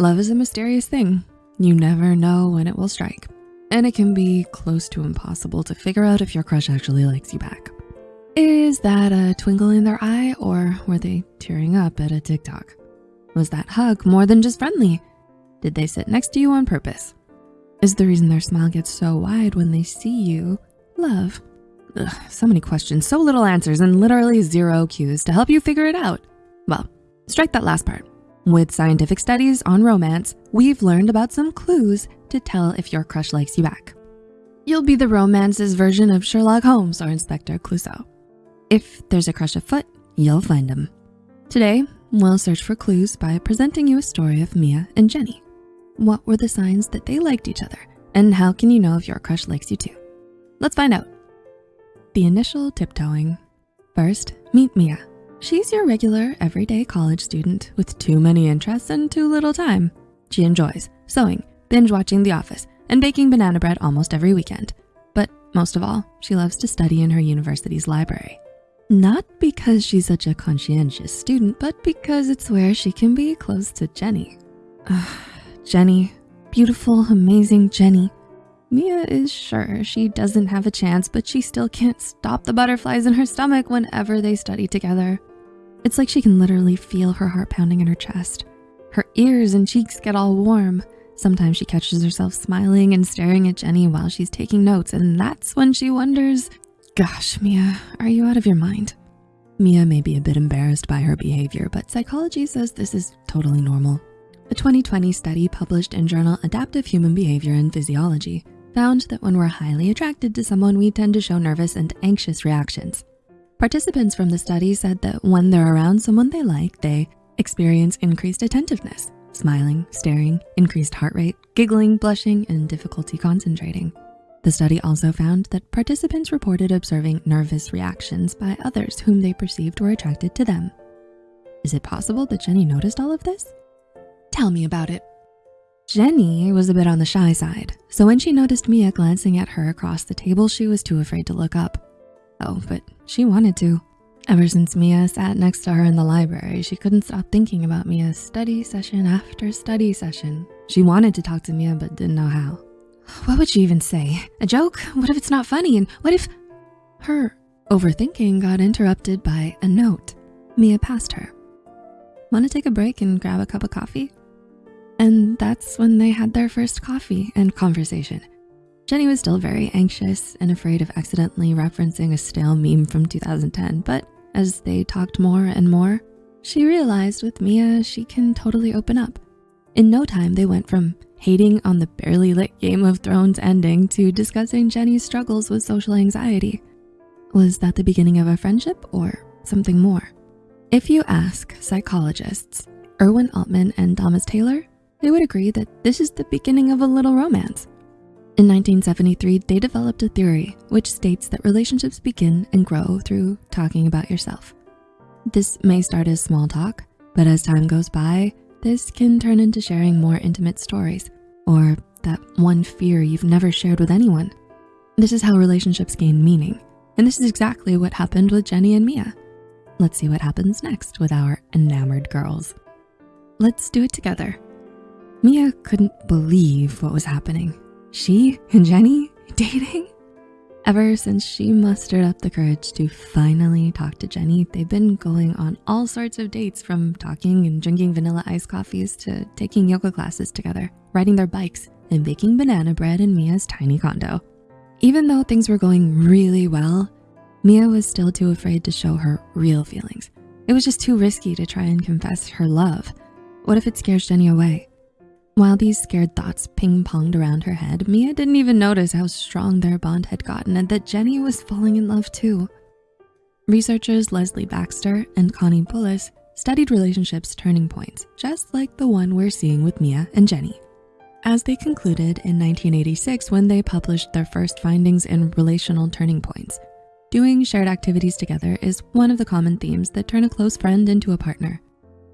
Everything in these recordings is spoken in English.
Love is a mysterious thing. You never know when it will strike. And it can be close to impossible to figure out if your crush actually likes you back. Is that a twinkle in their eye or were they tearing up at a TikTok? Was that hug more than just friendly? Did they sit next to you on purpose? Is the reason their smile gets so wide when they see you love? Ugh, so many questions, so little answers, and literally zero cues to help you figure it out. Well, strike that last part. With scientific studies on romance, we've learned about some clues to tell if your crush likes you back. You'll be the romance's version of Sherlock Holmes or Inspector Clouseau. If there's a crush afoot, you'll find him. Today, we'll search for clues by presenting you a story of Mia and Jenny. What were the signs that they liked each other? And how can you know if your crush likes you too? Let's find out. The initial tiptoeing. First, meet Mia. She's your regular, everyday college student with too many interests and too little time. She enjoys sewing, binge watching The Office, and baking banana bread almost every weekend. But most of all, she loves to study in her university's library. Not because she's such a conscientious student, but because it's where she can be close to Jenny. Jenny, beautiful, amazing Jenny. Mia is sure she doesn't have a chance, but she still can't stop the butterflies in her stomach whenever they study together. It's like she can literally feel her heart pounding in her chest. Her ears and cheeks get all warm. Sometimes she catches herself smiling and staring at Jenny while she's taking notes, and that's when she wonders, gosh, Mia, are you out of your mind? Mia may be a bit embarrassed by her behavior, but psychology says this is totally normal. A 2020 study published in journal Adaptive Human Behavior and Physiology found that when we're highly attracted to someone, we tend to show nervous and anxious reactions. Participants from the study said that when they're around someone they like, they experience increased attentiveness, smiling, staring, increased heart rate, giggling, blushing, and difficulty concentrating. The study also found that participants reported observing nervous reactions by others whom they perceived were attracted to them. Is it possible that Jenny noticed all of this? Tell me about it. Jenny was a bit on the shy side, so when she noticed Mia glancing at her across the table, she was too afraid to look up. Oh, but she wanted to. Ever since Mia sat next to her in the library, she couldn't stop thinking about Mia's study session after study session. She wanted to talk to Mia, but didn't know how. What would she even say? A joke? What if it's not funny? And what if... Her overthinking got interrupted by a note Mia passed her. Wanna take a break and grab a cup of coffee? And that's when they had their first coffee and conversation. Jenny was still very anxious and afraid of accidentally referencing a stale meme from 2010, but as they talked more and more, she realized with Mia, she can totally open up. In no time, they went from hating on the barely lit Game of Thrones ending to discussing Jenny's struggles with social anxiety. Was that the beginning of a friendship or something more? If you ask psychologists, Irwin Altman and Thomas Taylor, they would agree that this is the beginning of a little romance. In 1973, they developed a theory which states that relationships begin and grow through talking about yourself. This may start as small talk, but as time goes by, this can turn into sharing more intimate stories or that one fear you've never shared with anyone. This is how relationships gain meaning. And this is exactly what happened with Jenny and Mia. Let's see what happens next with our enamored girls. Let's do it together. Mia couldn't believe what was happening. She and Jenny dating? Ever since she mustered up the courage to finally talk to Jenny, they've been going on all sorts of dates from talking and drinking vanilla iced coffees to taking yoga classes together, riding their bikes, and baking banana bread in Mia's tiny condo. Even though things were going really well, Mia was still too afraid to show her real feelings. It was just too risky to try and confess her love. What if it scares Jenny away? While these scared thoughts ping-ponged around her head, Mia didn't even notice how strong their bond had gotten and that Jenny was falling in love too. Researchers Leslie Baxter and Connie Bullis studied relationships turning points, just like the one we're seeing with Mia and Jenny. As they concluded in 1986 when they published their first findings in relational turning points, doing shared activities together is one of the common themes that turn a close friend into a partner.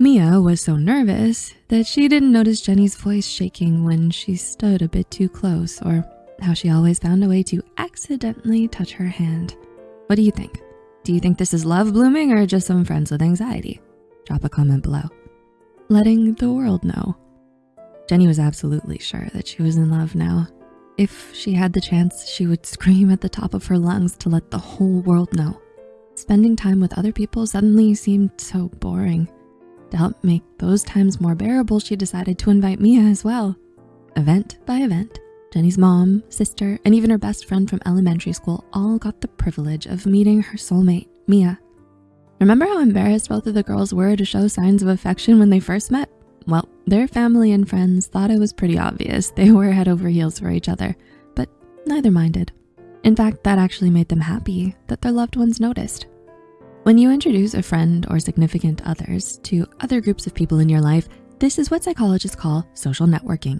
Mia was so nervous that she didn't notice Jenny's voice shaking when she stood a bit too close or how she always found a way to accidentally touch her hand. What do you think? Do you think this is love blooming or just some friends with anxiety? Drop a comment below. Letting the world know. Jenny was absolutely sure that she was in love now. If she had the chance, she would scream at the top of her lungs to let the whole world know. Spending time with other people suddenly seemed so boring. To help make those times more bearable, she decided to invite Mia as well. Event by event, Jenny's mom, sister, and even her best friend from elementary school all got the privilege of meeting her soulmate, Mia. Remember how embarrassed both of the girls were to show signs of affection when they first met? Well, their family and friends thought it was pretty obvious they were head over heels for each other, but neither minded. In fact, that actually made them happy that their loved ones noticed. When you introduce a friend or significant others to other groups of people in your life, this is what psychologists call social networking.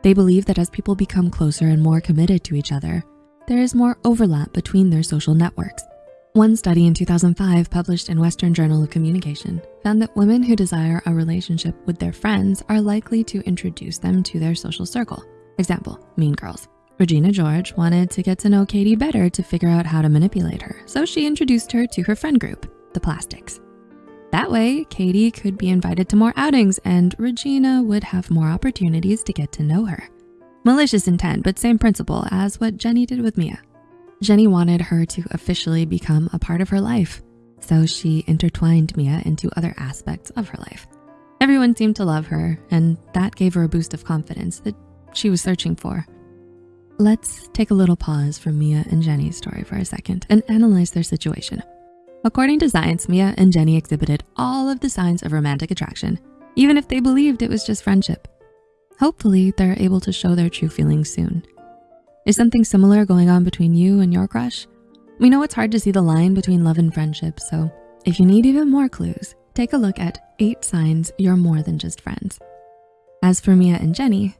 They believe that as people become closer and more committed to each other, there is more overlap between their social networks. One study in 2005 published in Western Journal of Communication found that women who desire a relationship with their friends are likely to introduce them to their social circle. Example, Mean Girls. Regina George wanted to get to know Cady better to figure out how to manipulate her, so she introduced her to her friend group, the Plastics. That way, Cady could be invited to more outings and Regina would have more opportunities to get to know her. Malicious intent, but same principle as what Jenny did with Mia. Jenny wanted her to officially become a part of her life, so she intertwined Mia into other aspects of her life. Everyone seemed to love her, and that gave her a boost of confidence that she was searching for. Let's take a little pause from Mia and Jenny's story for a second and analyze their situation. According to science, Mia and Jenny exhibited all of the signs of romantic attraction, even if they believed it was just friendship. Hopefully, they're able to show their true feelings soon. Is something similar going on between you and your crush? We know it's hard to see the line between love and friendship, so if you need even more clues, take a look at eight signs you're more than just friends. As for Mia and Jenny,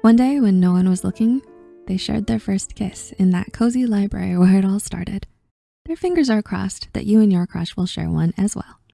one day when no one was looking, they shared their first kiss in that cozy library where it all started. Their fingers are crossed that you and your crush will share one as well.